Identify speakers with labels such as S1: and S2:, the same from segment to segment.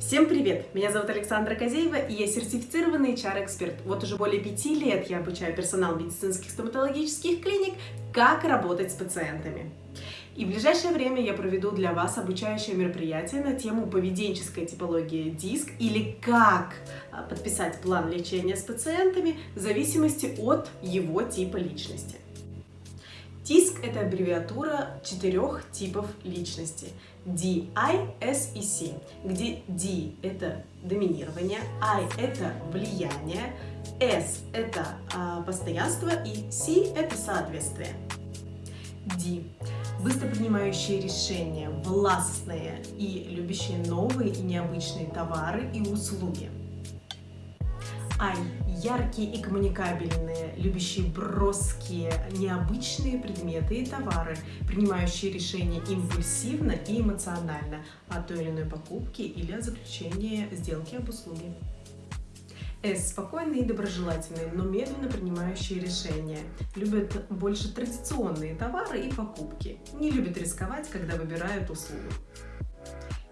S1: Всем привет! Меня зовут Александра Козеева, и я сертифицированный HR-эксперт. Вот уже более пяти лет я обучаю персонал медицинских стоматологических клиник, как работать с пациентами. И в ближайшее время я проведу для вас обучающее мероприятие на тему поведенческая типология ДИСК или как а, подписать план лечения с пациентами в зависимости от его типа личности. ТИСК – это аббревиатура четырех типов личности – D, I, S и C, где D – это доминирование, I – это влияние, S – это а, постоянство и C – это соответствие. D – быстро принимающие решения, властные и любящие новые и необычные товары и услуги – Ай, яркие и коммуникабельные, любящие броские, необычные предметы и товары, принимающие решения импульсивно и эмоционально о той или иной покупке или о заключении сделки об услуге. С. Спокойные и доброжелательные, но медленно принимающие решения. Любят больше традиционные товары и покупки. Не любят рисковать, когда выбирают услугу.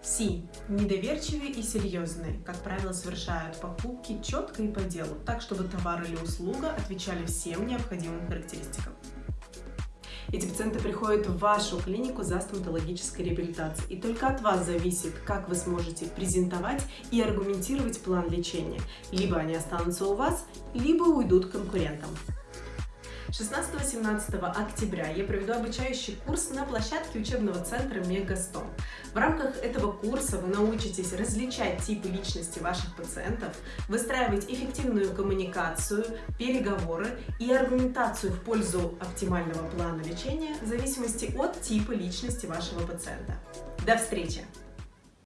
S1: Си. Недоверчивые и серьезные. Как правило, совершают покупки четко и по делу, так, чтобы товар или услуга отвечали всем необходимым характеристикам. Эти пациенты приходят в вашу клинику за стоматологической реабилитацией. И только от вас зависит, как вы сможете презентовать и аргументировать план лечения. Либо они останутся у вас, либо уйдут к конкурентам. 16-17 октября я проведу обучающий курс на площадке учебного центра Мегастом. В рамках этого курса вы научитесь различать типы личности ваших пациентов, выстраивать эффективную коммуникацию, переговоры и аргументацию в пользу оптимального плана лечения в зависимости от типа личности вашего пациента. До встречи!